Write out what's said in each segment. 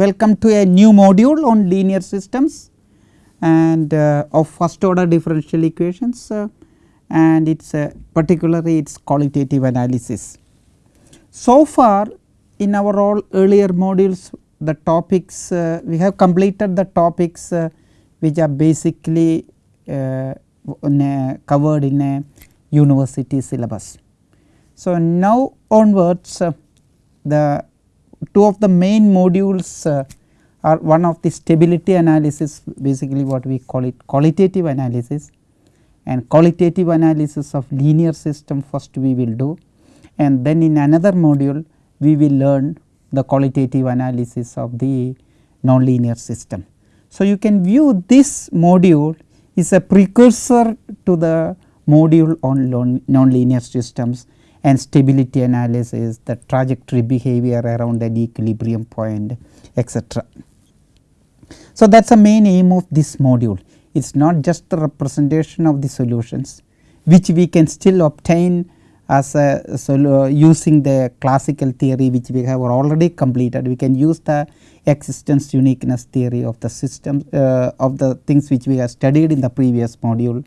welcome to a new module on linear systems and uh, of first order differential equations uh, and its uh, particularly its qualitative analysis. So far in our all earlier modules the topics uh, we have completed the topics uh, which are basically uh, in a covered in a university syllabus. So, now onwards the two of the main modules uh, are one of the stability analysis basically what we call it qualitative analysis. And qualitative analysis of linear system first we will do. And then in another module we will learn the qualitative analysis of the nonlinear system. So, you can view this module is a precursor to the module on nonlinear systems and stability analysis, the trajectory behavior around an equilibrium point etc. So, that is the main aim of this module. It is not just the representation of the solutions which we can still obtain as a solo using the classical theory which we have already completed. We can use the existence uniqueness theory of the system uh, of the things which we have studied in the previous module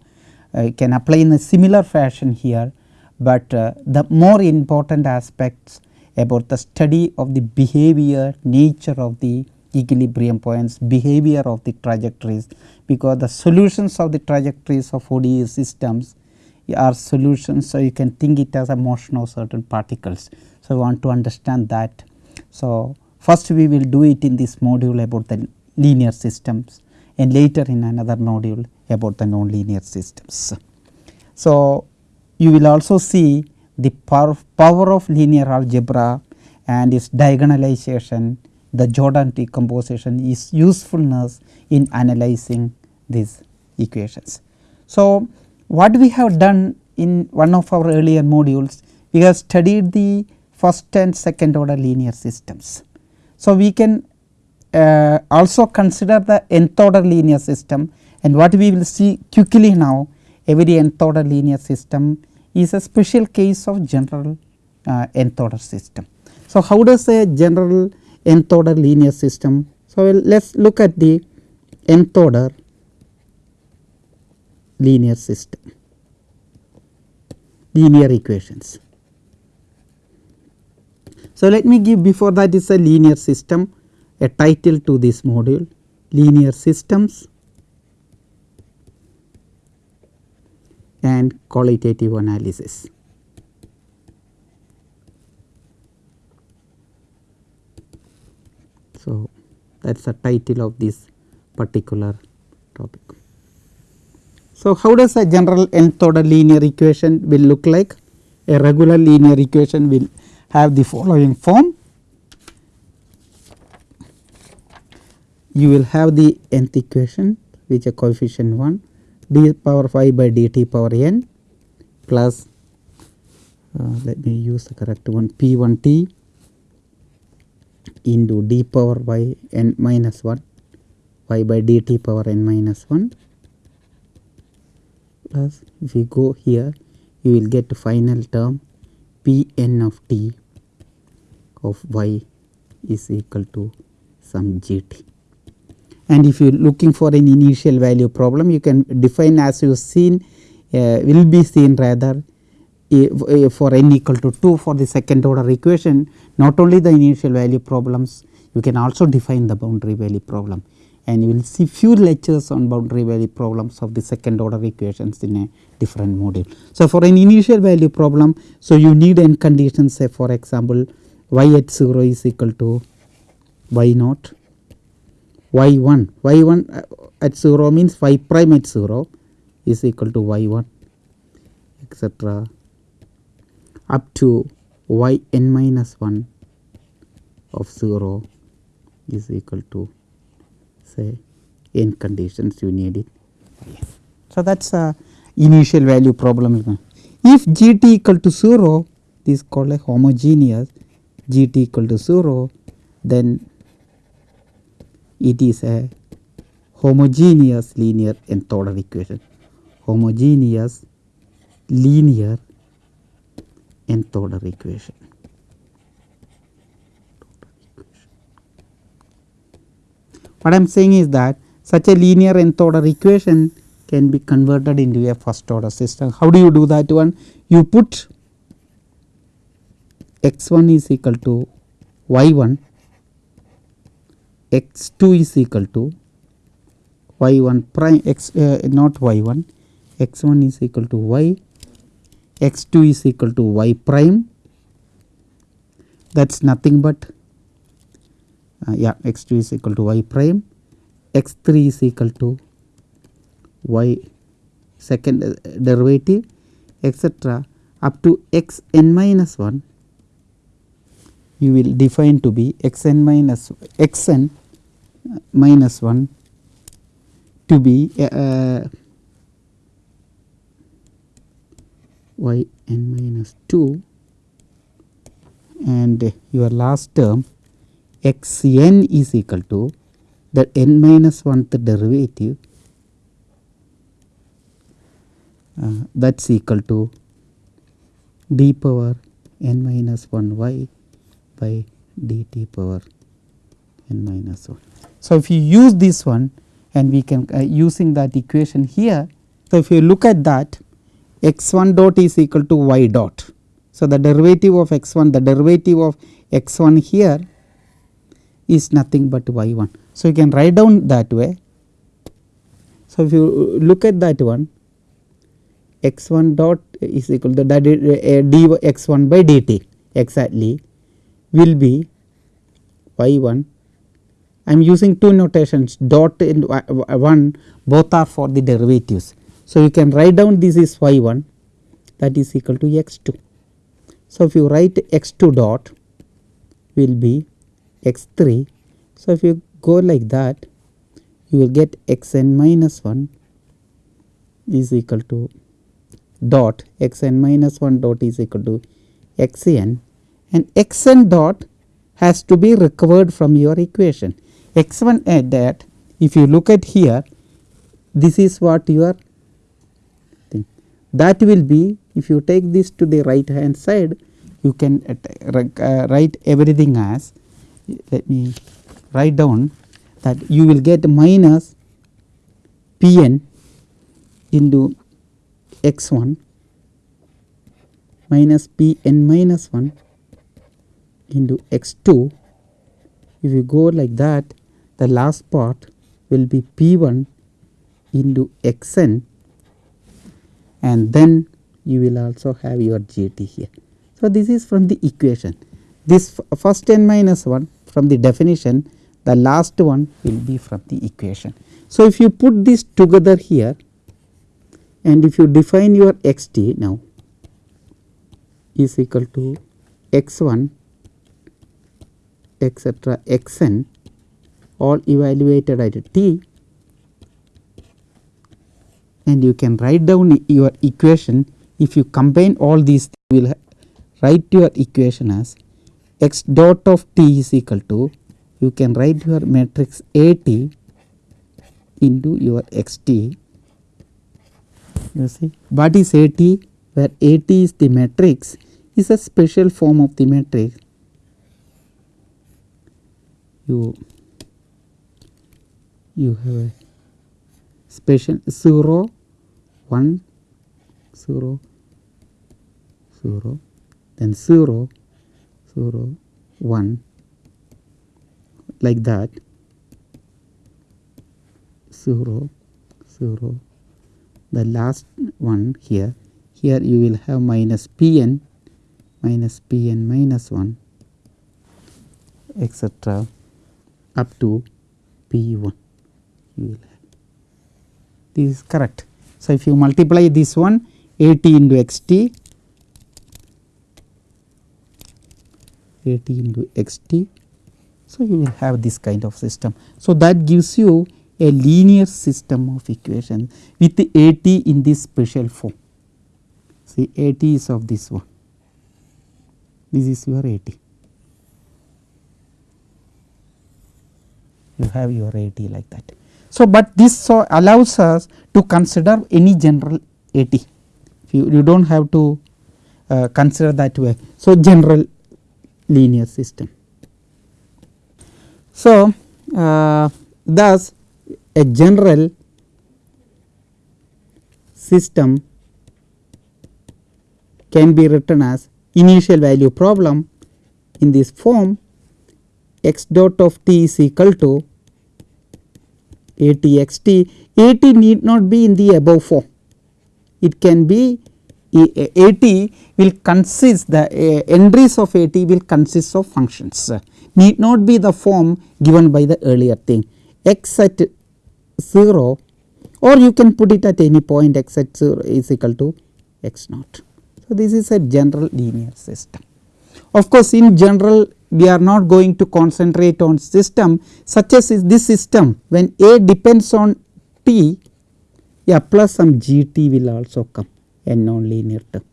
uh, can apply in a similar fashion here, but uh, the more important aspects about the study of the behavior nature of the equilibrium points behavior of the trajectories because the solutions of the trajectories of ODE systems are solutions. So, you can think it as a motion of certain particles. So, I want to understand that. So, first we will do it in this module about the linear systems and later in another module about the nonlinear systems. So, you will also see the power, of linear algebra and its diagonalization, the Jordan decomposition is usefulness in analyzing these equations. So, what we have done in one of our earlier modules, we have studied the first and second order linear systems. So, we can uh, also consider the nth order linear system and what we will see quickly now every nth order linear system is a special case of general uh, nth order system. So, how does a general nth order linear system? So, let us look at the nth order linear system, linear equations. So, let me give before that is a linear system a title to this module linear systems and qualitative analysis. So, that is the title of this particular topic. So, how does a general nth order linear equation will look like? A regular linear equation will have the following form. You will have the nth equation which is coefficient 1 d power 5 by dt power n plus uh, let me use the correct one p 1 t into d power by n minus 1 y by dt power n minus 1 plus if you go here you will get final term p n of t of y is equal to some gt and if you are looking for an initial value problem you can define as you seen uh, will be seen rather uh, for n equal to 2 for the second order equation. Not only the initial value problems you can also define the boundary value problem. And you will see few lectures on boundary value problems of the second order equations in a different module. So, for an initial value problem so you need n conditions say for example y at 0 is equal to y naught y 1 y 1 uh, at 0 means y prime at 0 is equal to y 1 etc up to y n minus 1 of 0 is equal to say n conditions you need it. So, that is a initial value problem. If g t equal to 0 this is called a homogeneous g t equal to 0 then it is a homogeneous linear nth order equation homogeneous linear nth order equation what I am saying is that such a linear nth order equation can be converted into a first order system. How do you do that one? You put x 1 is equal to y 1, x 2 is equal to y 1 prime x uh, not y 1, x 1 is equal to y, x 2 is equal to y prime. That is nothing but uh, yeah x 2 is equal to y prime, x 3 is equal to y second uh, derivative etc up to x n minus 1 you will define to be x n minus x n minus 1 to be uh, y n minus 2 and your last term x n is equal to the n minus 1th derivative uh, that is equal to d power n minus 1 y by dt power n minus 1. So, if you use this one and we can uh, using that equation here. So, if you look at that x 1 dot is equal to y dot. So, the derivative of x 1 the derivative of x 1 here is nothing but y 1. So, you can write down that way. So, if you look at that one x 1 dot is equal to that uh, d x 1 by dt exactly will be y 1 I am using two notations dot and 1 both are for the derivatives. So, you can write down this is y 1 that is equal to x 2. So, if you write x 2 dot will be x 3. So, if you go like that you will get x n minus 1 is equal to dot x n minus 1 dot is equal to x n and x n dot has to be recovered from your equation x 1 at that if you look at here this is what your thing. That will be if you take this to the right hand side you can uh, write everything as let me write down that you will get minus p n into x 1 minus p n minus 1 into x 2 if you go like that the last part will be P1 into Xn and then you will also have your GT here. So, this is from the equation this first n minus 1 from the definition the last one will be from the equation. So, if you put this together here and if you define your x t now is equal to x 1 etcetera x n all evaluated at t. And you can write down your equation. If you combine all these you will write your equation as x dot of t is equal to you can write your matrix A t into your x t. You see what is A t? Where A t is the matrix is a special form of the matrix. You you have a special 0 1 0 0 then 0 0 1 like that. 0 0 the last one here. Here you will have minus pn minus pn minus 1 etc up to p1 you will have this is correct. So, if you multiply this one a t into x t a t into x t. So, you will have this kind of system. So, that gives you a linear system of equation with a t in this special form. See a t is of this one, this is your a t. You have your a t like that. So, but this so allows us to consider any general AT you, you do not have to uh, consider that way. So, general linear system. So, uh, thus a general system can be written as initial value problem in this form x dot of t is equal to a t x t. A t need not be in the above form. It can be a t will consist the uh, entries of a t will consist of functions need not be the form given by the earlier thing x at 0 or you can put it at any point x at 0 is equal to x naught. So, this is a general linear system. Of course, in general we are not going to concentrate on system such as is this system. When A depends on t yeah plus some g t will also come a non-linear term.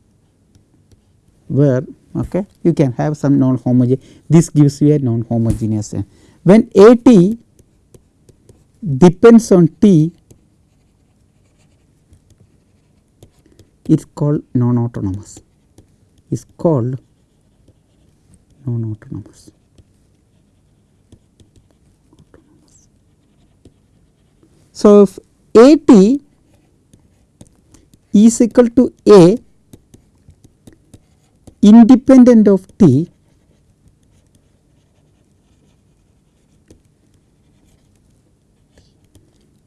Where okay, you can have some non-homogeneous this gives you a non-homogeneous when A t depends on t it is called non-autonomous. Is called non-autonomous. So, if A t is equal to A independent of t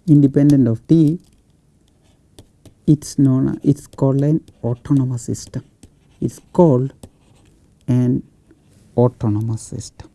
independent of t it is known it is called an autonomous system it is called an autonomous system.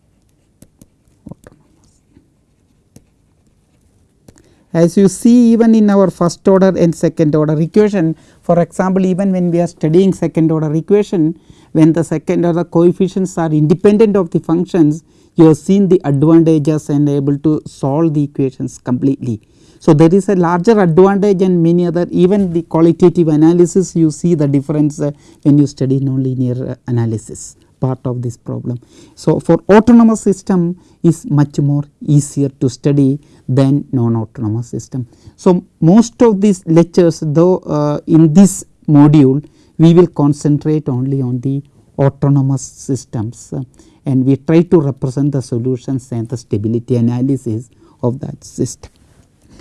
As you see even in our first order and second order equation for example, even when we are studying second order equation when the second order coefficients are independent of the functions you have seen the advantages and able to solve the equations completely. So, there is a larger advantage and many other even the qualitative analysis you see the difference uh, when you study nonlinear uh, analysis part of this problem. So, for autonomous system is much more easier to study than non-autonomous system. So, most of these lectures though uh, in this module we will concentrate only on the autonomous systems uh, and we try to represent the solutions and the stability analysis of that system.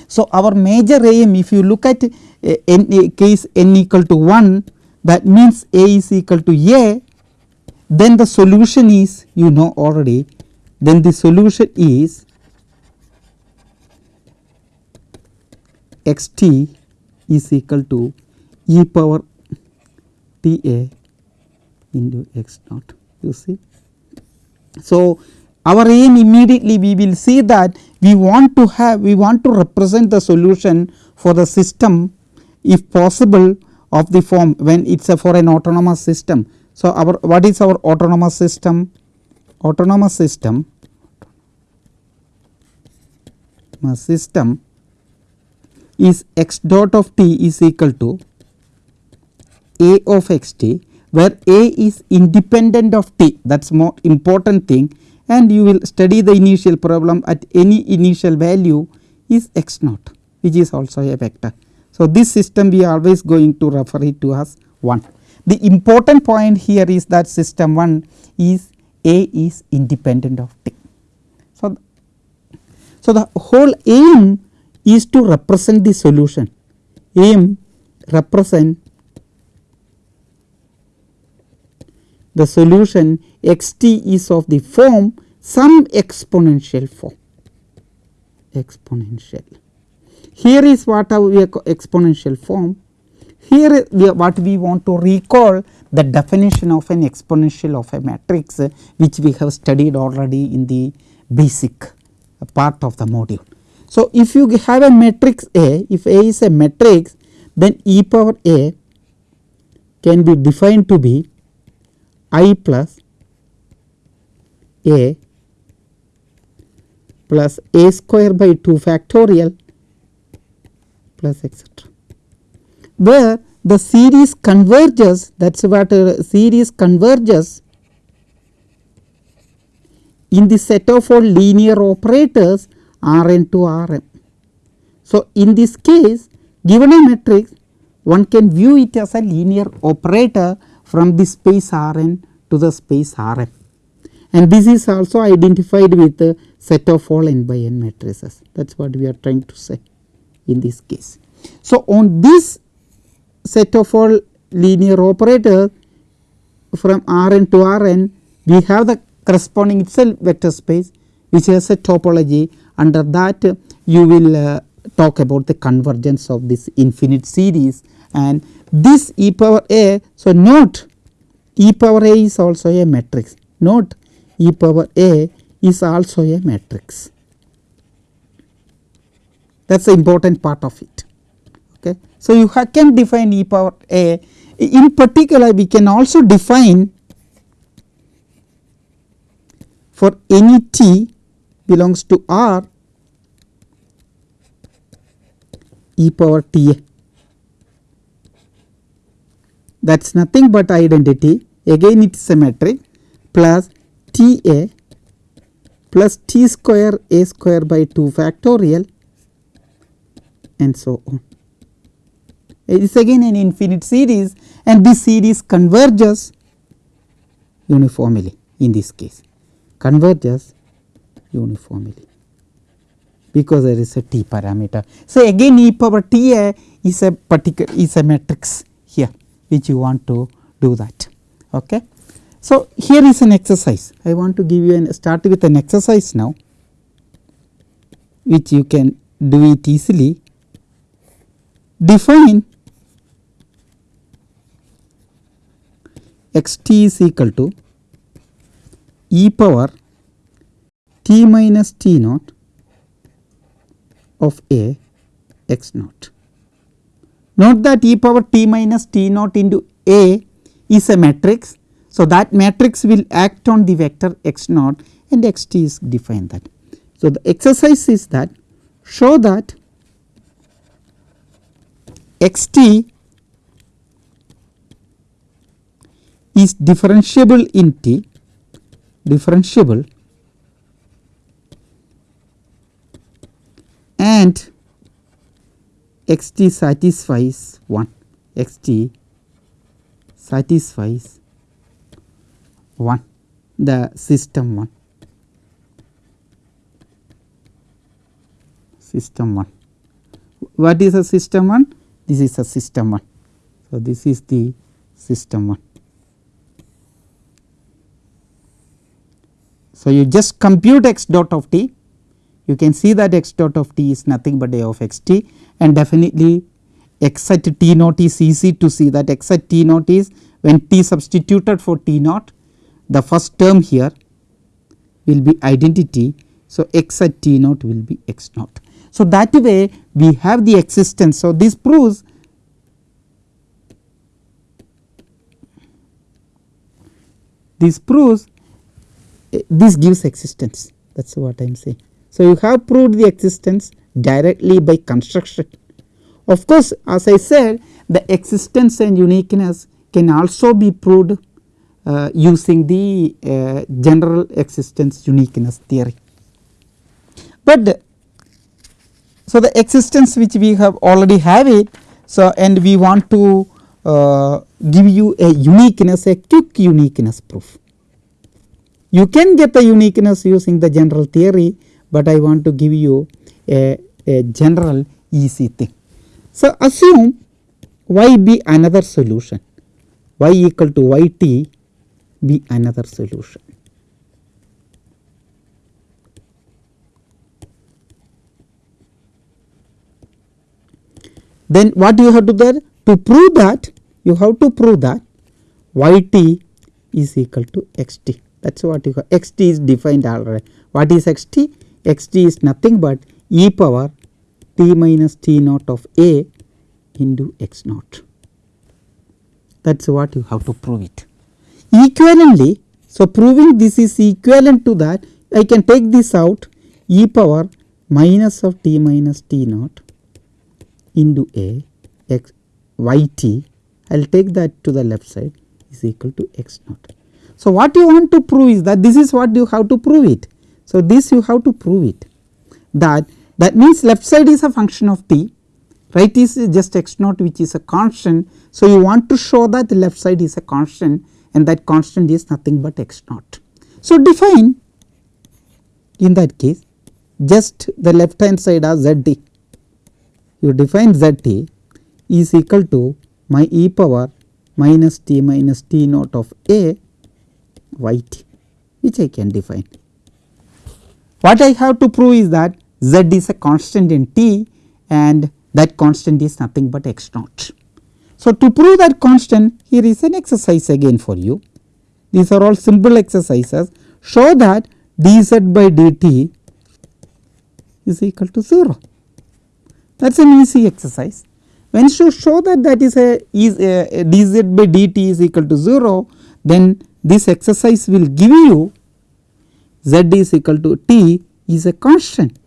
So, our major aim if you look at uh, n, case n equal to 1 that means A is equal to A then the solution is you know already then the solution is x t is equal to e power t a into x naught you see. So, our aim immediately we will see that we want to have we want to represent the solution for the system if possible of the form when it is a for an autonomous system so, our what is our autonomous system? Autonomous system system is x dot of t is equal to a of x t where a is independent of t that is more important thing and you will study the initial problem at any initial value is x naught which is also a vector. So, this system we are always going to refer it to as 1. The important point here is that system 1 is A is independent of T. So, so the whole aim is to represent the solution, aim represent the solution x t is of the form some exponential form exponential. Here is what we exponential form here we what we want to recall the definition of an exponential of a matrix which we have studied already in the basic part of the module. So, if you have a matrix A, if A is a matrix then e power A can be defined to be i plus A plus A square by 2 factorial plus etcetera where the series converges that is what a series converges in the set of all linear operators R n to R m. So, in this case given a matrix one can view it as a linear operator from the space R n to the space R m and this is also identified with the set of all n by n matrices that is what we are trying to say in this case. So, on this set of all linear operator from R n to R n we have the corresponding itself vector space which has a topology under that you will uh, talk about the convergence of this infinite series and this e power a. So, note e power a is also a matrix note e power a is also a matrix that is the important part of it. So, you can define e power a in particular we can also define for any t belongs to R e power t a that is nothing but identity again it is symmetric plus t a plus t square a square by 2 factorial and so on. It is again an infinite series and this series converges uniformly in this case converges uniformly because there is a t parameter. So, again e power t a is a particular is a matrix here which you want to do that. Okay. So, here is an exercise I want to give you an start with an exercise now which you can do it easily define x t is equal to e power t minus t naught of a x naught. Note that e power t minus t naught into a is a matrix. So, that matrix will act on the vector x naught and x t is defined that. So, the exercise is that show that x t is differentiable in T differentiable and x t satisfies 1 x t satisfies 1 the system 1 system 1 what is a system 1 this is a system 1 so this is the system 1 So, you just compute x dot of t you can see that x dot of t is nothing but a of x t and definitely x at t naught is easy to see that x at t naught is when t substituted for t naught the first term here will be identity. So, x at t naught will be x naught. So, that way we have the existence. So, this proves this proves this gives existence that is what I am saying. So, you have proved the existence directly by construction. Of course, as I said the existence and uniqueness can also be proved uh, using the uh, general existence uniqueness theory. But so the existence which we have already have it so and we want to uh, give you a uniqueness a quick uniqueness proof. You can get the uniqueness using the general theory, but I want to give you a, a general easy thing. So, assume y be another solution, y equal to y t be another solution. Then what you have to do there? to prove that you have to prove that y t is equal to x t that is what you call x t is defined already. What is x t? x t is nothing but e power t minus t naught of a into x naught. That is what you have to prove it. Equivalently, so proving this is equivalent to that, I can take this out e power minus of t minus t naught into a x y t. I will take that to the left side is equal to x naught. So, what you want to prove is that this is what you have to prove it. So, this you have to prove it that that means left side is a function of t right is just x naught which is a constant. So, you want to show that the left side is a constant and that constant is nothing but x naught. So, define in that case just the left hand side as z t you define z t is equal to my e power minus t minus t naught of a y t which I can define. What I have to prove is that z is a constant in t and that constant is nothing but x naught. So, to prove that constant here is an exercise again for you these are all simple exercises show that dz by dt is equal to 0 that is an easy exercise. When you show that that is a is a dz by dt is equal to 0 then this exercise will give you z is equal to t is a constant.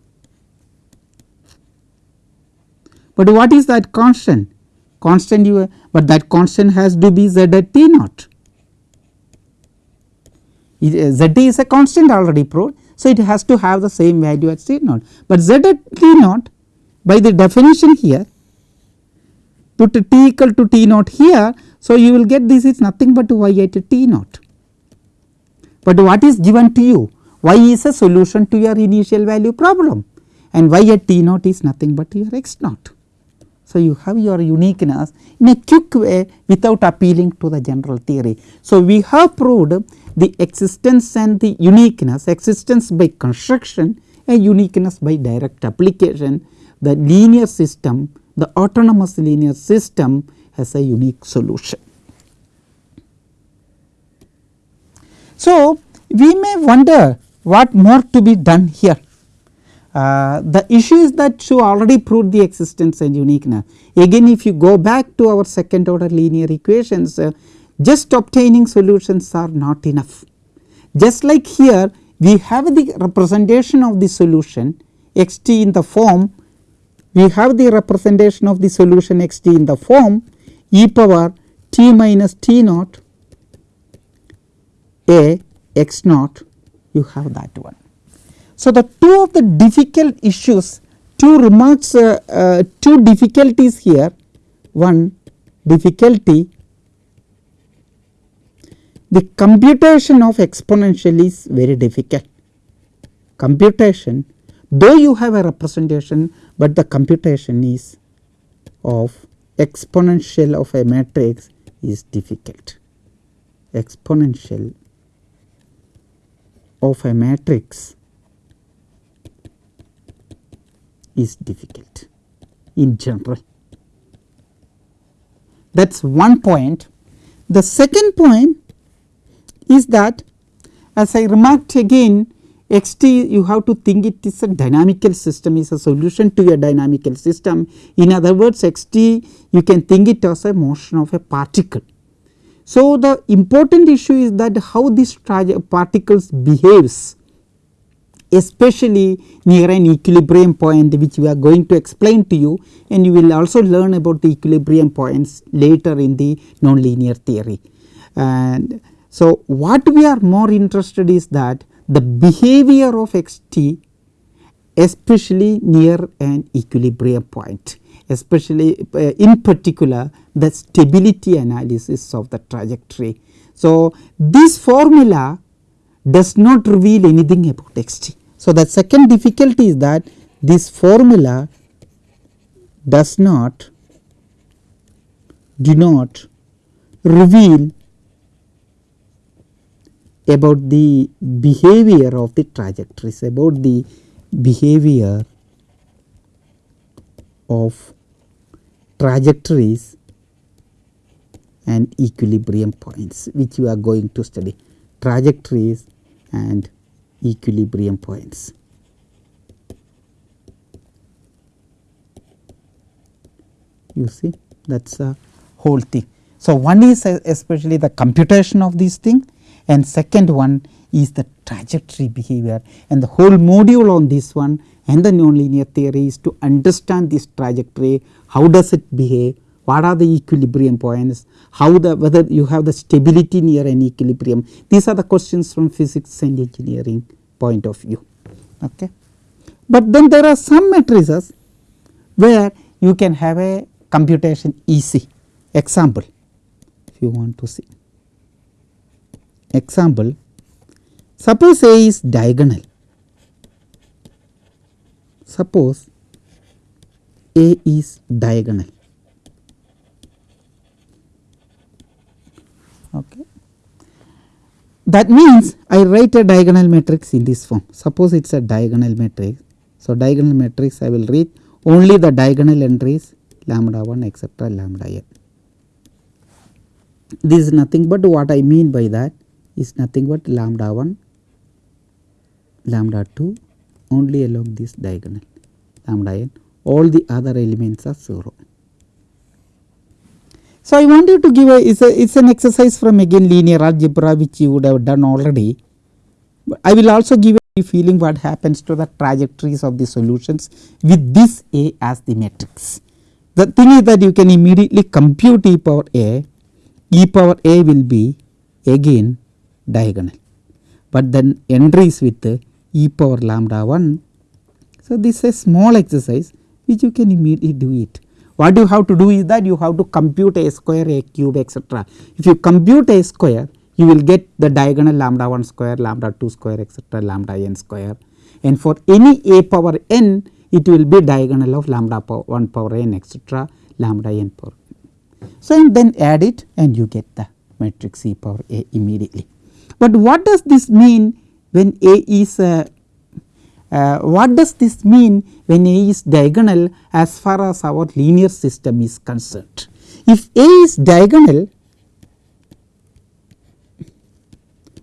But what is that constant? Constant you but that constant has to be z at t naught. Uh, z is a constant already proved. So, it has to have the same value at t naught, but z at t naught by the definition here put t equal to t naught here. So, you will get this is nothing but y at t naught, but what is given to you y is a solution to your initial value problem and y at t naught is nothing but your x naught. So, you have your uniqueness in a quick way without appealing to the general theory. So, we have proved the existence and the uniqueness existence by construction and uniqueness by direct application the linear system the autonomous linear system has a unique solution. So, we may wonder what more to be done here. Uh, the issue is that you already proved the existence and uniqueness. Again if you go back to our second order linear equations uh, just obtaining solutions are not enough. Just like here we have the representation of the solution x t in the form we have the representation of the solution x t in the form e power t minus t naught a x naught you have that one. So, the two of the difficult issues two remarks uh, uh, two difficulties here one difficulty the computation of exponential is very difficult. Computation though you have a representation, but the computation is of exponential of a matrix is difficult. Exponential of a matrix is difficult in general. That is one point. The second point is that as I remarked again x t you have to think it is a dynamical system is a solution to a dynamical system. In other words x t you can think it as a motion of a particle. So, the important issue is that how this particles behaves especially near an equilibrium point which we are going to explain to you and you will also learn about the equilibrium points later in the nonlinear theory. And so, what we are more interested is that the behavior of x t especially near an equilibrium point especially uh, in particular the stability analysis of the trajectory. So, this formula does not reveal anything about x t. So, the second difficulty is that this formula does not do not reveal about the behavior of the trajectories about the behavior of trajectories and equilibrium points which you are going to study trajectories and equilibrium points. You see that is a whole thing. So, one is especially the computation of these thing and second one is the trajectory behavior and the whole module on this one and the nonlinear theory is to understand this trajectory, how does it behave, what are the equilibrium points, how the whether you have the stability near an equilibrium. These are the questions from physics and engineering point of view. Okay. But then there are some matrices where you can have a computation easy example if you want to see. Example Suppose A is diagonal, suppose A is diagonal. Okay. That means I write a diagonal matrix in this form. Suppose it is a diagonal matrix. So, diagonal matrix I will read only the diagonal entries lambda 1 etcetera lambda n. This is nothing but what I mean by that is nothing but lambda 1 lambda 2 only along this diagonal lambda n all the other elements are 0. So, I want you to give a is a it's an exercise from again linear algebra which you would have done already. But I will also give a feeling what happens to the trajectories of the solutions with this A as the matrix. The thing is that you can immediately compute e power A, e power A will be again diagonal, but then entries with e power lambda 1. So, this is a small exercise which you can immediately do it. What you have to do is that you have to compute a square, a cube etc. If you compute a square you will get the diagonal lambda 1 square, lambda 2 square etc. lambda n square and for any a power n it will be diagonal of lambda power 1 power n etc. lambda n power. So, and then add it and you get the matrix e power a immediately. But what does this mean when a is uh, uh, what does this mean when A is diagonal as far as our linear system is concerned? If A is diagonal,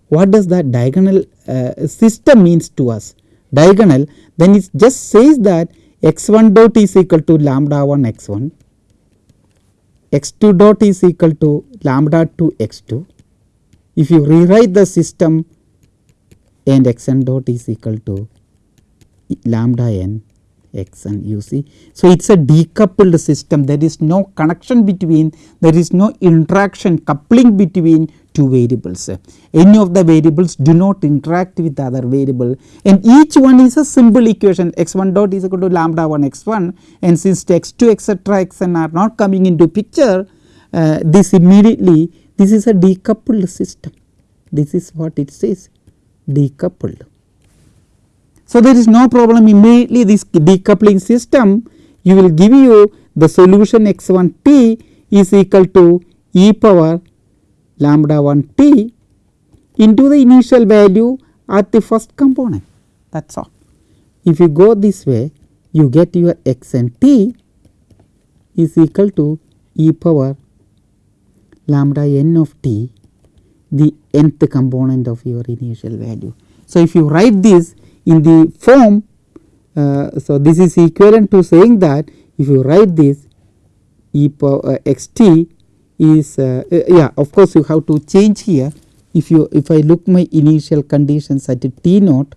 what does that diagonal uh, system means to us? Diagonal then it just says that x 1 dot is equal to lambda 1 x 1, x 2 dot is equal to lambda 2 x 2. If you rewrite the system and x n dot is equal to lambda n x n you see. So, it is a decoupled system there is no connection between there is no interaction coupling between two variables. Any of the variables do not interact with the other variable and each one is a simple equation x 1 dot is equal to lambda 1 x 1 and since x 2 etc x n are not coming into picture uh, this immediately this is a decoupled system this is what it says decoupled. So, there is no problem immediately this decoupling system you will give you the solution x 1 t is equal to e power lambda 1 t into the initial value at the first component that is all. If you go this way you get your x and t is equal to e power lambda n of t the nth component of your initial value. So, if you write this in the form uh, so this is equivalent to saying that if you write this e power uh, x t is uh, uh, yeah of course you have to change here if you if I look my initial conditions at t naught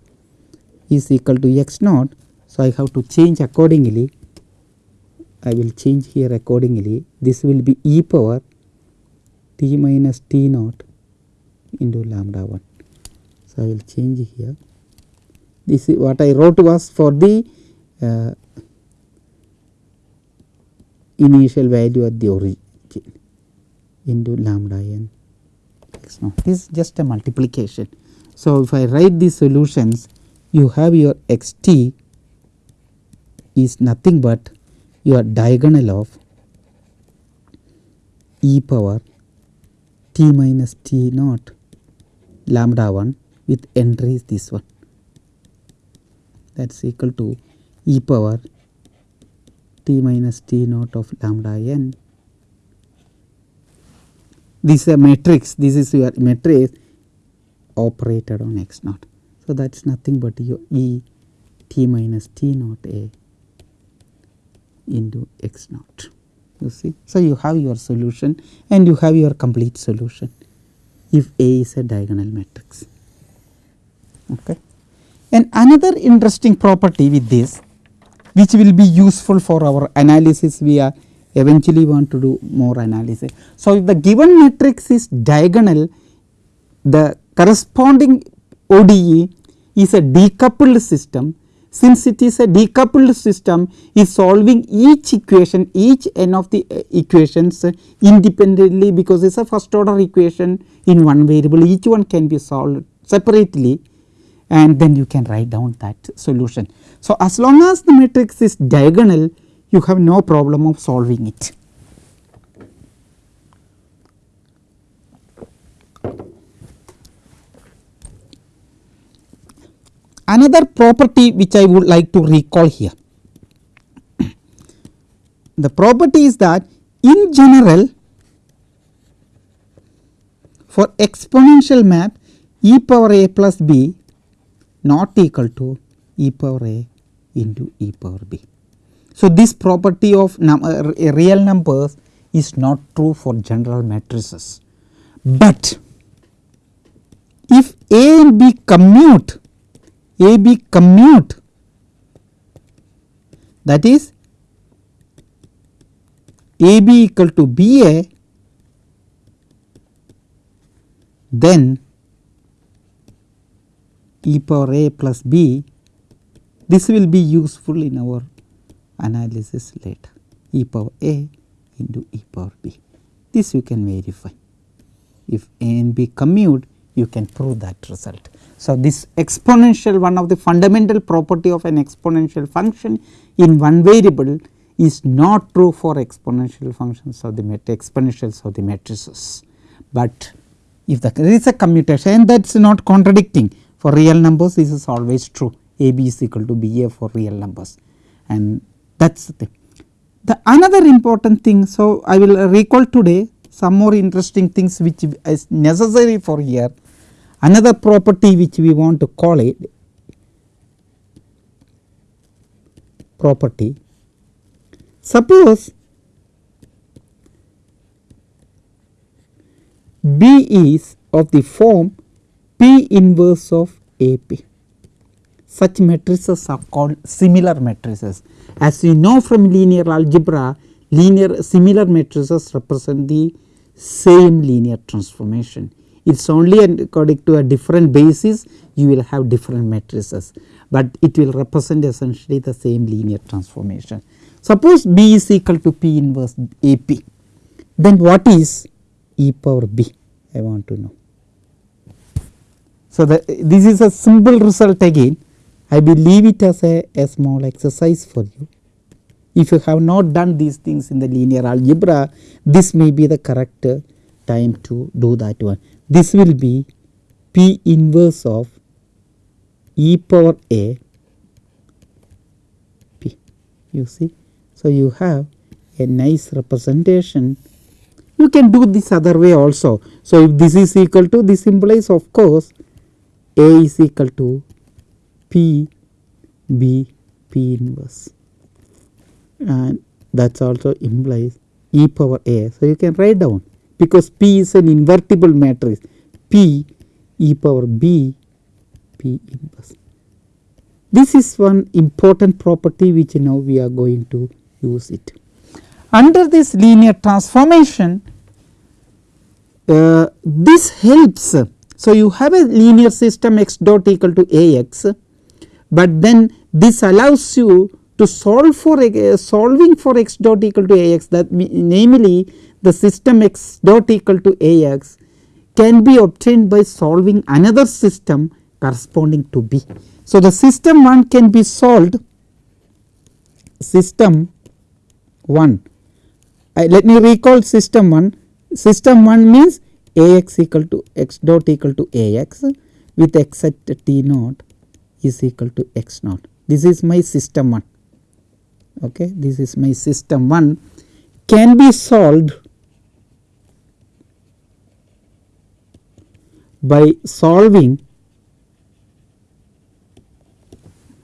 is equal to x naught. So, I have to change accordingly I will change here accordingly this will be e power t minus t naught into lambda 1. So, I will change here this is what I wrote was for the uh, initial value at the origin into lambda n x naught. This is just a multiplication. So, if I write these solutions you have your x t is nothing but your diagonal of e power t minus t naught lambda 1 with entries this one that is equal to e power t minus t naught of lambda n. This is a matrix, this is your matrix operated on x naught. So, that is nothing but your e t minus t naught a into x naught you see. So, you have your solution and you have your complete solution if A is a diagonal matrix. Okay. And another interesting property with this which will be useful for our analysis we are eventually want to do more analysis. So, if the given matrix is diagonal the corresponding ODE is a decoupled system since it is a decoupled system is solving each equation each n of the uh, equations uh, independently because it is a first order equation in one variable each one can be solved separately and then you can write down that solution. So, as long as the matrix is diagonal you have no problem of solving it. Another property which I would like to recall here. the property is that in general for exponential map e power a plus b not equal to e power a into e power b. So, this property of num uh, real numbers is not true for general matrices, but if a and b commute a b commute that is a b equal to b a then e power a plus b this will be useful in our analysis later e power a into e power b. This you can verify. If a and b commute you can prove that result. So, this exponential one of the fundamental property of an exponential function in one variable is not true for exponential functions of the exponentials of the matrices, but if the, there is a commutation and that is not contradicting. For real numbers this is always true. A b is equal to b a for real numbers. And that is the thing. The another important thing, so I will recall today some more interesting things which is necessary for here another property which we want to call it property. Suppose B is of the form P inverse of AP. Such matrices are called similar matrices. As you know from linear algebra, linear similar matrices represent the same linear transformation it is only according to a different basis you will have different matrices, but it will represent essentially the same linear transformation. Suppose B is equal to P inverse AP, then what is e power B I want to know. So, the, this is a simple result again I will leave it as a, a small exercise for you. If you have not done these things in the linear algebra this may be the correct time to do that one this will be P inverse of e power a p you see. So, you have a nice representation you can do this other way also. So, if this is equal to this implies of course a is equal to p b p inverse and that also implies e power a. So, you can write down because P is an invertible matrix P e power B P inverse. This is one important property which now we are going to use it. Under this linear transformation uh, this helps. So, you have a linear system x dot equal to a x, but then this allows you to solve for uh, solving for x dot equal to a x that namely the system x dot equal to A x can be obtained by solving another system corresponding to B. So, the system 1 can be solved system 1 uh, let me recall system 1 system 1 means A x equal to x dot equal to A x with x at t naught is equal to x naught. This is my system 1 okay this is my system 1 can be solved by solving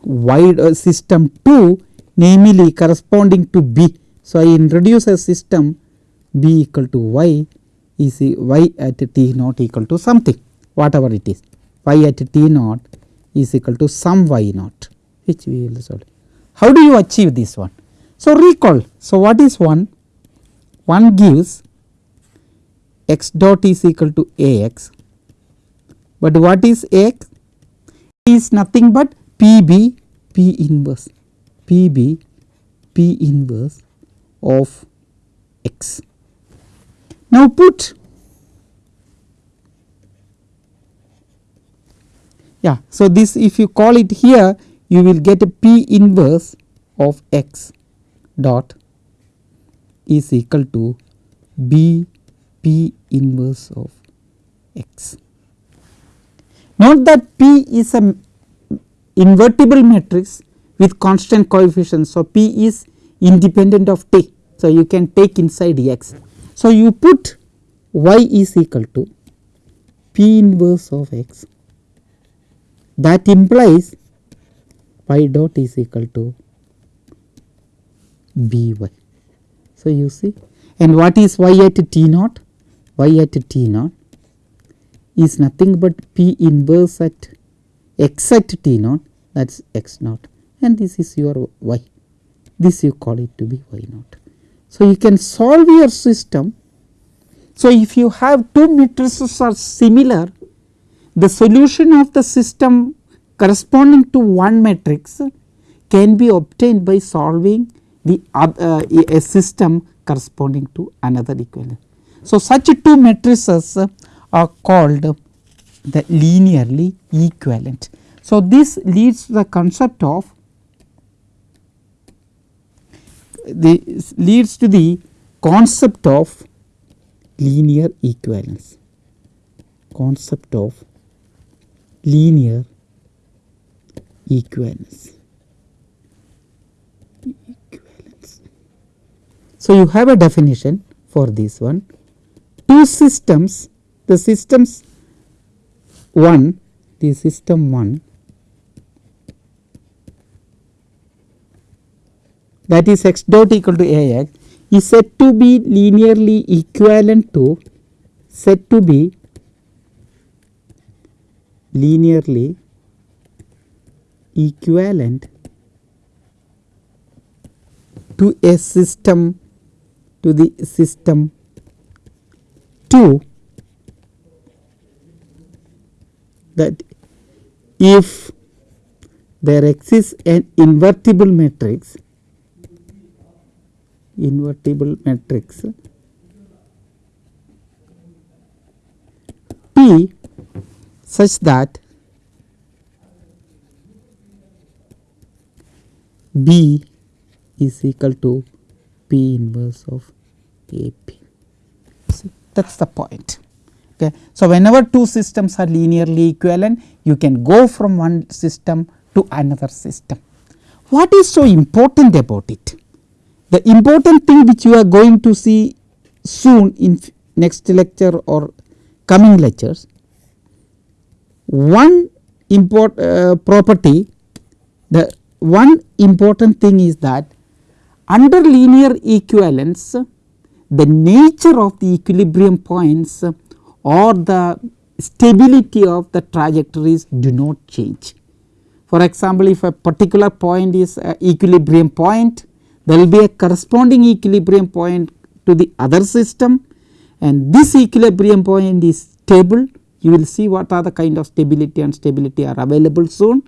wide uh, system 2 namely corresponding to B. So, I introduce a system B equal to y is y at t naught equal to something whatever it is y at t naught is equal to some y naught which we will solve. How do you achieve this one? So, recall. So, what is 1? 1 gives x dot is equal to a x but what is x? is nothing but PB P inverse PB P inverse of x. Now put yeah. So, this if you call it here you will get a p inverse of x dot is equal to b p inverse of x. Note that p is a invertible matrix with constant coefficients. So, p is independent of t. So, you can take inside x. So, you put y is equal to p inverse of x that implies y dot is equal to b y. So, you see and what is y at t naught? y at t naught is nothing but p inverse at x at t naught that is x naught and this is your y this you call it to be y naught. So, you can solve your system. So, if you have two matrices are similar the solution of the system corresponding to one matrix can be obtained by solving the uh, a system corresponding to another equivalent. So, such two matrices are called the linearly equivalent. So, this leads to the concept of the leads to the concept of linear equivalence concept of linear equivalence. equivalence. So, you have a definition for this one two systems the systems 1 the system 1 that is x dot equal to a x is said to be linearly equivalent to said to be linearly equivalent to a system to the system 2 that if there exists an invertible matrix invertible matrix P such that B is equal to P inverse of AP. See, that is the point. Okay. So, whenever two systems are linearly equivalent, you can go from one system to another system. What is so important about it? The important thing which you are going to see soon in next lecture or coming lectures, one import uh, property the one important thing is that under linear equivalence the nature of the equilibrium points or the stability of the trajectories do not change. For example, if a particular point is an equilibrium point there will be a corresponding equilibrium point to the other system. And this equilibrium point is stable. You will see what are the kind of stability and stability are available soon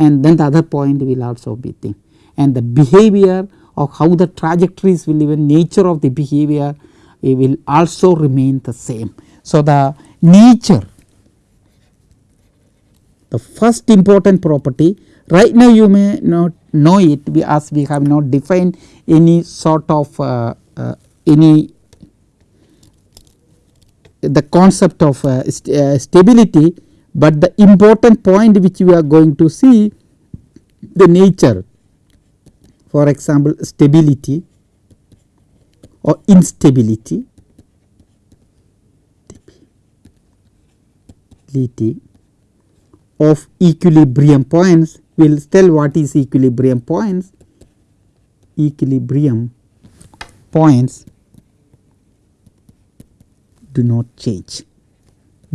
and then the other point will also be thing and the behavior of how the trajectories will even nature of the behavior it will also remain the same. So, the nature the first important property right now you may not know it we as we have not defined any sort of uh, uh, any the concept of uh, st uh, stability, but the important point which we are going to see the nature. For example stability or instability. Of equilibrium points will tell what is equilibrium points. Equilibrium points do not change,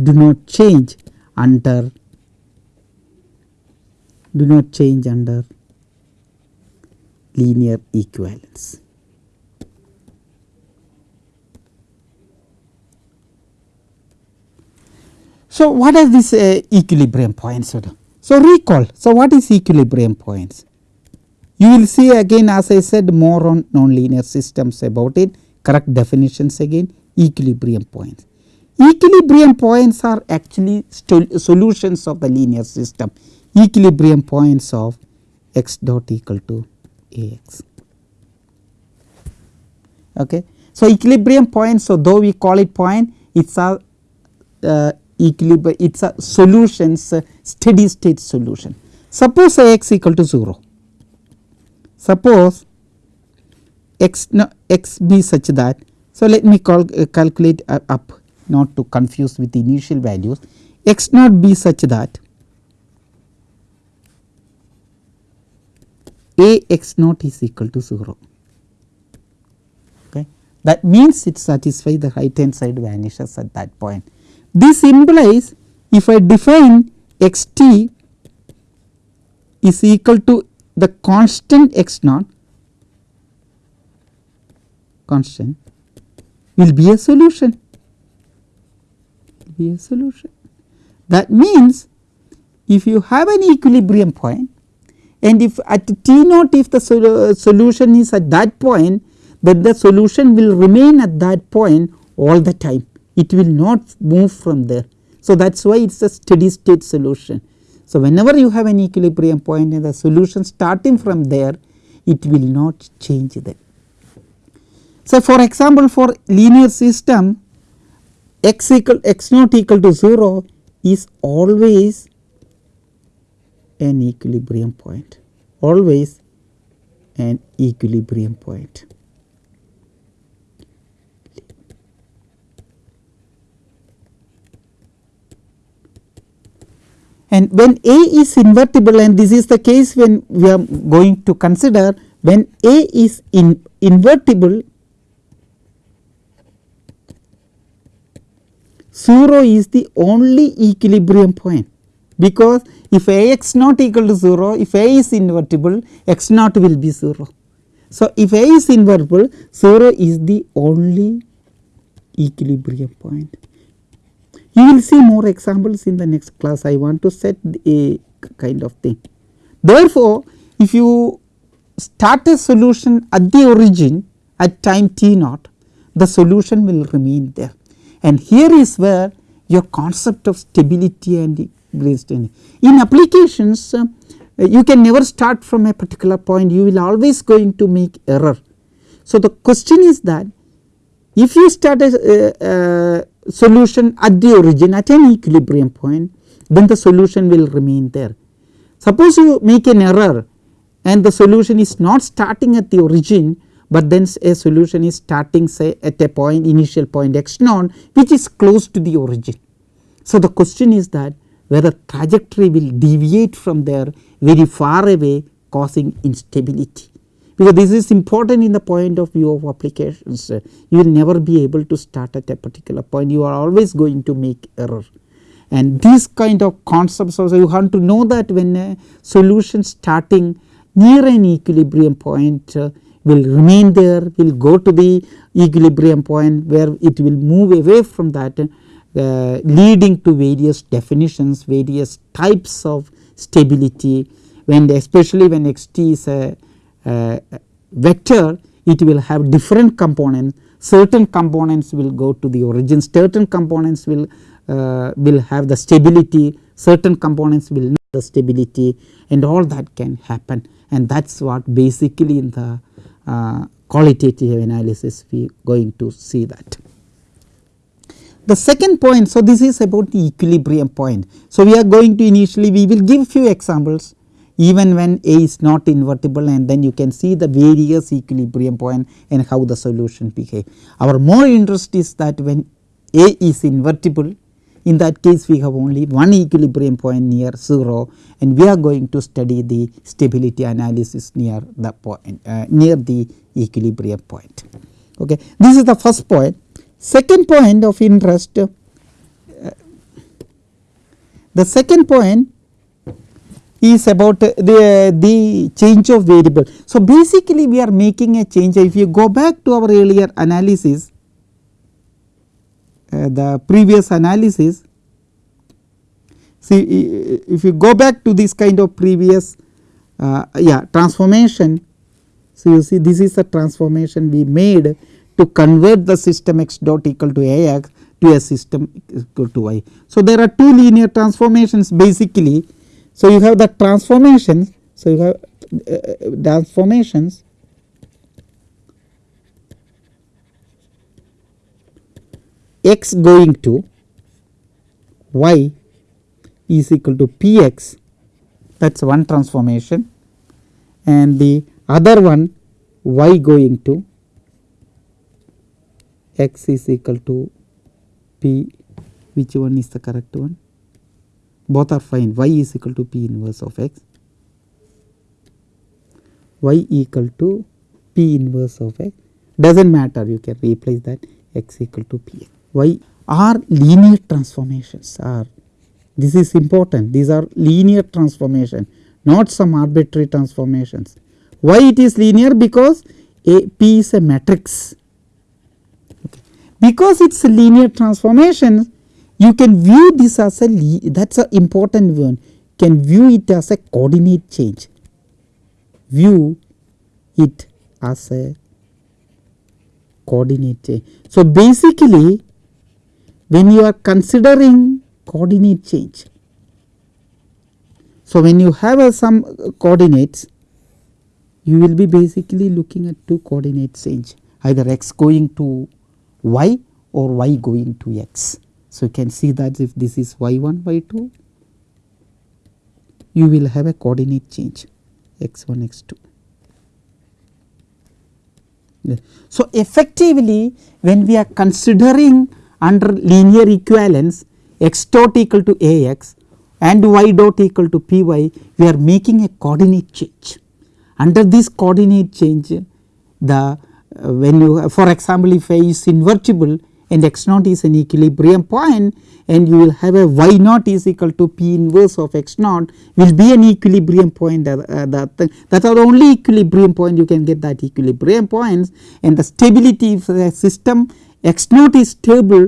do not change under do not change under linear equivalence. So, what are these uh, equilibrium points? So, recall. So, what is equilibrium points? You will see again as I said more on nonlinear systems about it correct definitions again equilibrium points. Equilibrium points are actually solutions of the linear system equilibrium points of x dot equal to a x. Okay. So, equilibrium points so though we call it point it is a uh, equilibrium it is a solutions uh, steady state solution. Suppose A x equal to 0 suppose x no, x be such that so let me call, uh, calculate uh, up not to confuse with initial values x not be such that a x naught is equal to 0 okay? That means it satisfies the right hand side vanishes at that point. This implies if i define x t is equal to the constant x naught constant will be a solution be a solution. That means if you have an equilibrium point and if at t naught if the uh, solution is at that point then the solution will remain at that point all the time it will not move from there. So, that is why it is a steady state solution. So, whenever you have an equilibrium point and the solution starting from there it will not change there. So, for example, for linear system x equal x not equal to 0 is always an equilibrium point always an equilibrium point. And when A is invertible and this is the case when we are going to consider when A is in invertible 0 is the only equilibrium point because if A x not equal to 0 if A is invertible x naught will be 0. So, if A is invertible 0 is the only equilibrium point. You will see more examples in the next class I want to set a kind of thing. Therefore, if you start a solution at the origin at time t naught the solution will remain there and here is where your concept of stability and in. In applications uh, you can never start from a particular point you will always going to make error. So, the question is that if you start a, a, a solution at the origin at an equilibrium point then the solution will remain there. Suppose you make an error and the solution is not starting at the origin but then a solution is starting say at a point initial point x naught which is close to the origin. So, the question is that whether trajectory will deviate from there very far away causing instability. Because this is important in the point of view of applications you will never be able to start at a particular point. You are always going to make error. And these kind of concepts also you have to know that when a solution starting near an equilibrium point uh, will remain there will go to the equilibrium point where it will move away from that uh, leading to various definitions various types of stability. When especially when x t is a, a vector it will have different components. Certain components will go to the origin. Certain components will uh, will have the stability. Certain components will not the stability. And all that can happen. And that is what basically in the qualitative analysis we going to see that. The second point, so this is about the equilibrium point. So, we are going to initially we will give few examples even when A is not invertible and then you can see the various equilibrium point and how the solution behave. Our more interest is that when A is invertible in that case we have only one equilibrium point near 0 and we are going to study the stability analysis near the point uh, near the equilibrium point. Okay. This is the first point. Second point of interest uh, the second point is about the, the change of variable. So, basically we are making a change if you go back to our earlier analysis the previous analysis. See if you go back to this kind of previous uh, yeah transformation. So, you see this is the transformation we made to convert the system x dot equal to a x to a system equal to y. So, there are two linear transformations basically. So, you have the transformations. So, you have uh, transformations x going to y is equal to p x that is one transformation. And the other one y going to x is equal to p. Which one is the correct one? Both are fine. Y is equal to p inverse of x. Y equal to p inverse of x. Does not matter. You can replace that. X equal to p y are linear transformations are this is important these are linear transformation not some arbitrary transformations. Why it is linear because a P is a matrix okay. because it is a linear transformation you can view this as a that is a important one can view it as a coordinate change view it as a coordinate change. So, basically when you are considering coordinate change so, when you have uh, some coordinates you will be basically looking at two coordinate change either x going to y or y going to x. So, you can see that if this is y 1 y 2 you will have a coordinate change x 1 x 2. So, effectively when we are considering under linear equivalence x dot equal to a x and y dot equal to p y we are making a coordinate change. Under this coordinate change the uh, when you for example if A is invertible and x naught is an equilibrium point and you will have a y naught is equal to p inverse of x naught will be an equilibrium point uh, uh, that, that are only equilibrium point you can get that equilibrium points and the stability of the system x naught is stable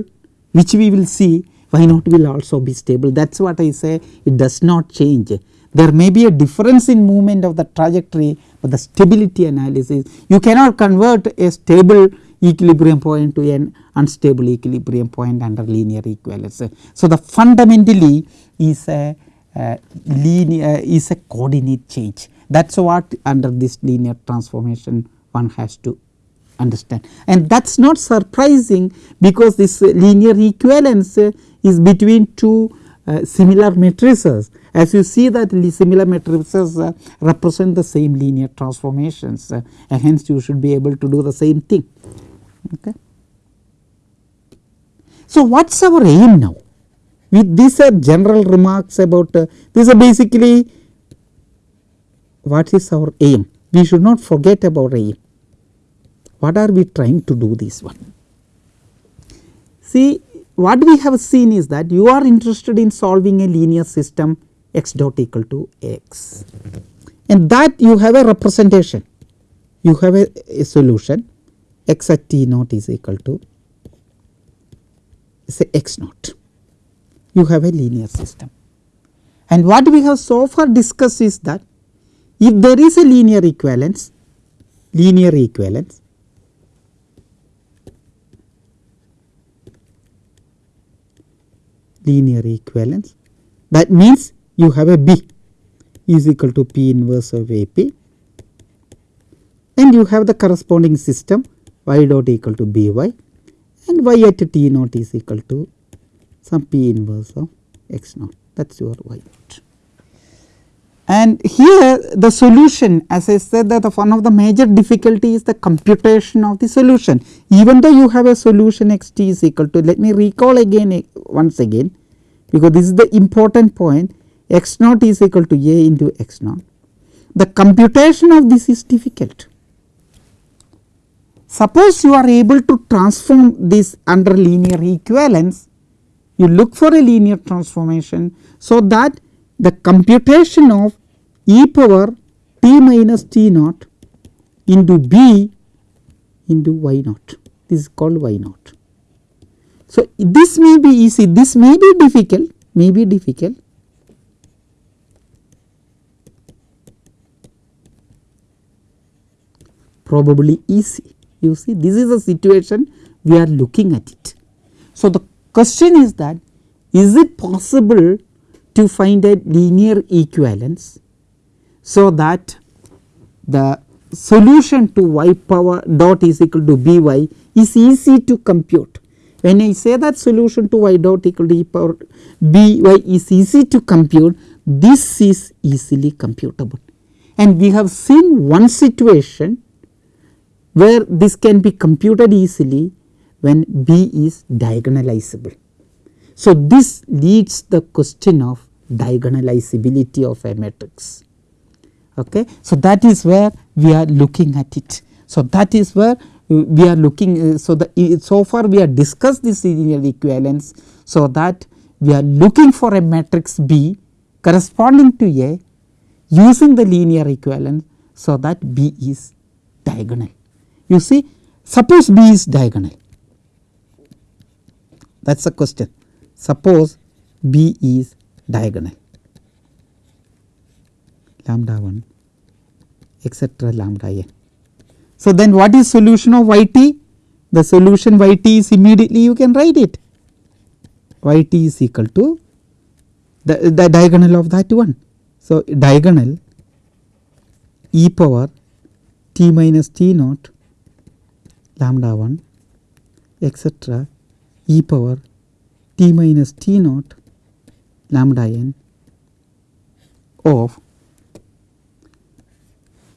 which we will see y naught will also be stable that is what I say it does not change. There may be a difference in movement of the trajectory but the stability analysis you cannot convert a stable equilibrium point to an unstable equilibrium point under linear equivalence. So, the fundamentally is a uh, linear is a coordinate change that is what under this linear transformation one has to understand and that is not surprising because this linear equivalence is between two uh, similar matrices as you see that similar matrices uh, represent the same linear transformations uh, and hence you should be able to do the same thing. Okay. So, what is our aim now? With these are general remarks about uh, these are basically what is our aim? We should not forget about aim. What are we trying to do this one? See what we have seen is that you are interested in solving a linear system x dot equal to x. And that you have a representation. You have a, a solution. X at t naught is equal to say x naught. You have a linear system. And what we have so far discussed is that if there is a linear equivalence linear equivalence linear equivalence. That means you have a B is equal to P inverse of AP and you have the corresponding system y dot equal to By and y at t naught is equal to some P inverse of x naught. That is your y naught. And here the solution as I said that one of the major difficulty is the computation of the solution even though you have a solution x t is equal to let me recall again eh, once again because this is the important point x naught is equal to a into x naught. The computation of this is difficult. Suppose you are able to transform this under linear equivalence, you look for a linear transformation. So, that the computation of e power t minus t naught into b into y naught this is called y naught. So, this may be easy, this may be difficult, may be difficult. probably easy. You see this is a situation we are looking at it. So, the question is that is it possible to find a linear equivalence so that the solution to y power dot is equal to b y is easy to compute. When I say that solution to y dot equal to e power b y is easy to compute this is easily computable and we have seen one situation where this can be computed easily when b is diagonalizable. So, this leads the question of diagonalizability of a matrix. Okay. So, that is where we are looking at it. So, that is where we are looking. Uh, so, the so far we have discussed this linear equivalence. So, that we are looking for a matrix B corresponding to A using the linear equivalence. So, that B is diagonal. You see suppose B is diagonal that is the question. Suppose B is diagonal lambda 1 etcetera lambda n. So, then what is solution of y t? The solution y t is immediately you can write it y t is equal to the, the diagonal of that one. So, diagonal e power t minus t naught lambda 1 etcetera e power t minus t naught lambda n of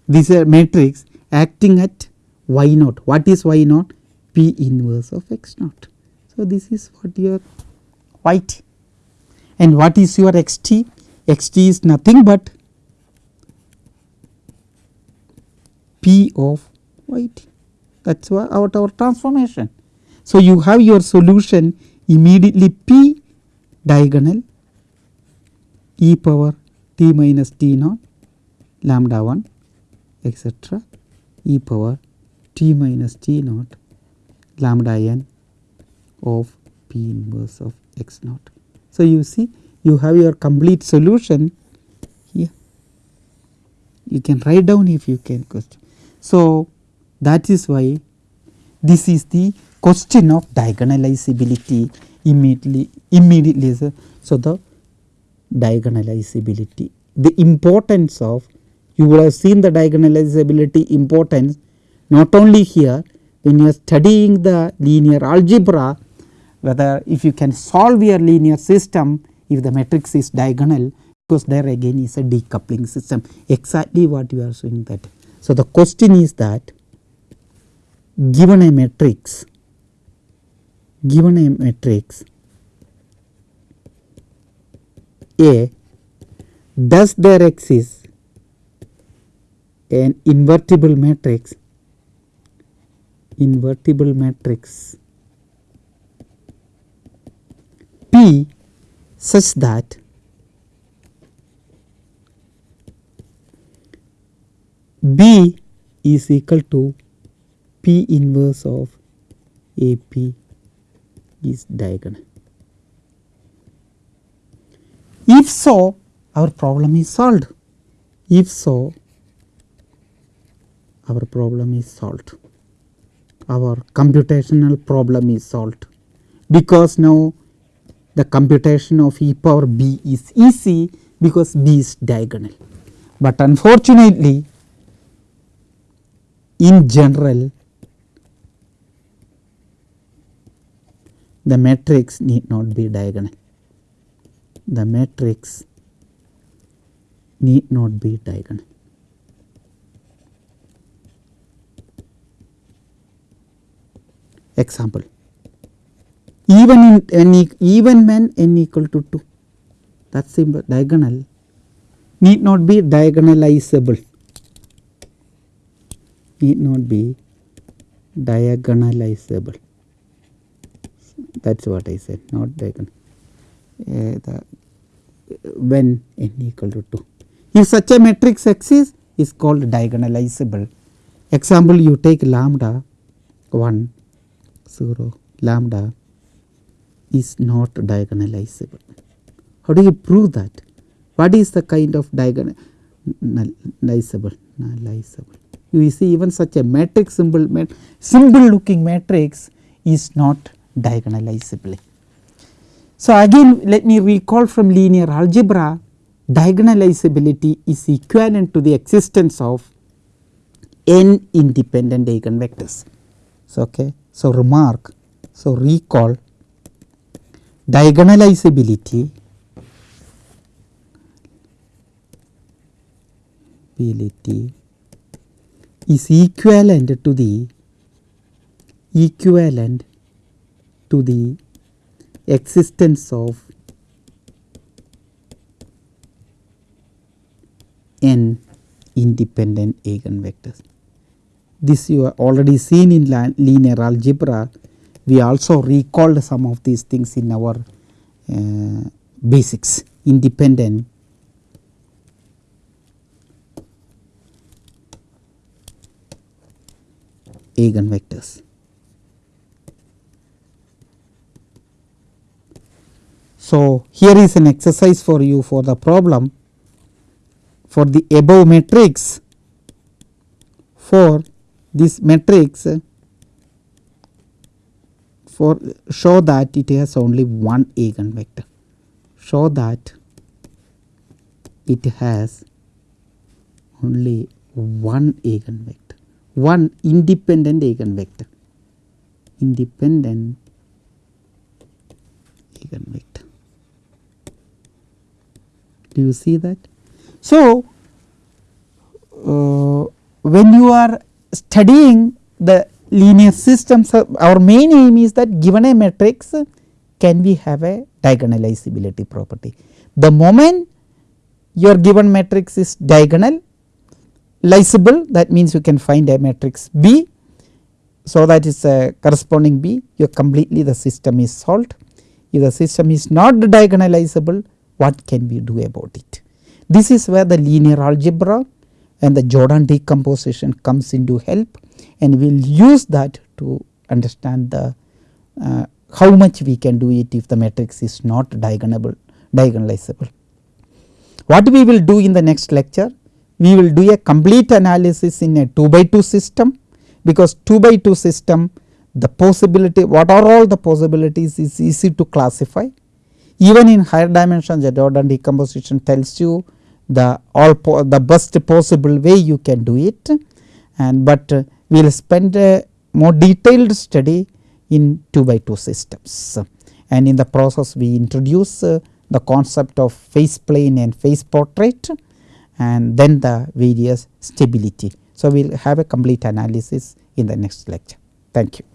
this matrix acting at y naught. What is y naught? P inverse of x naught. So, this is what your y t and what is your x t? x t is nothing but p of y t that is what our transformation. So, you have your solution immediately p diagonal e power t minus t naught lambda 1 etcetera e power t minus t naught lambda n of p inverse of x naught. So, you see you have your complete solution here you can write down if you can question. So, that is why this is the question of diagonalizability immediately immediately. So, the diagonalizability the importance of you would have seen the diagonalizability importance not only here when you are studying the linear algebra whether if you can solve your linear system if the matrix is diagonal because there again is a decoupling system exactly what you are showing that. So, the question is that given a matrix given a matrix A does there exist an invertible matrix? Invertible matrix. P such that B is equal to P inverse of AP is diagonal. If so, our problem is solved. If so, our problem is solved. Our computational problem is solved because now the computation of e power b is easy because b is diagonal. But unfortunately, in general the matrix need not be diagonal. The matrix need not be diagonal. Example even in n even when n equal to 2 that is simple diagonal need not be diagonalizable need not be diagonalizable that is what I said not diagonal uh, the when n equal to 2. If such a matrix exists is called diagonalizable. Example you take lambda 1 0 lambda is not diagonalizable. How do you prove that? What is the kind of diagonalizable? Nullizable. You see even such a matrix symbol, mat symbol looking matrix is not diagonalizable. So, again let me recall from linear algebra diagonalizability is equivalent to the existence of n independent eigenvectors. So, okay. so remark so recall diagonalizability ability is equivalent to the equivalent to the existence of n independent eigenvectors. This you have already seen in linear algebra. We also recalled some of these things in our uh, basics independent eigenvectors. So, here is an exercise for you for the problem for the above matrix for this matrix for show that it has only one eigenvector. Show that it has only one eigenvector one independent eigenvector. Independent eigenvector do you see that so uh, when you are studying the linear systems uh, our main aim is that given a matrix can we have a diagonalizability property the moment your given matrix is diagonal Lizable that means you can find a matrix B. So, that is a corresponding B you completely the system is solved. If the system is not diagonalizable what can we do about it. This is where the linear algebra and the Jordan decomposition comes into help and we will use that to understand the uh, how much we can do it if the matrix is not diagonal diagonalizable. What we will do in the next lecture we will do a complete analysis in a 2 by 2 system because 2 by 2 system the possibility what are all the possibilities is easy to classify. Even in higher dimensions the Jordan decomposition tells you the all the best possible way you can do it and but uh, we will spend a more detailed study in 2 by 2 systems and in the process we introduce uh, the concept of phase plane and phase portrait and then the various stability. So, we will have a complete analysis in the next lecture. Thank you.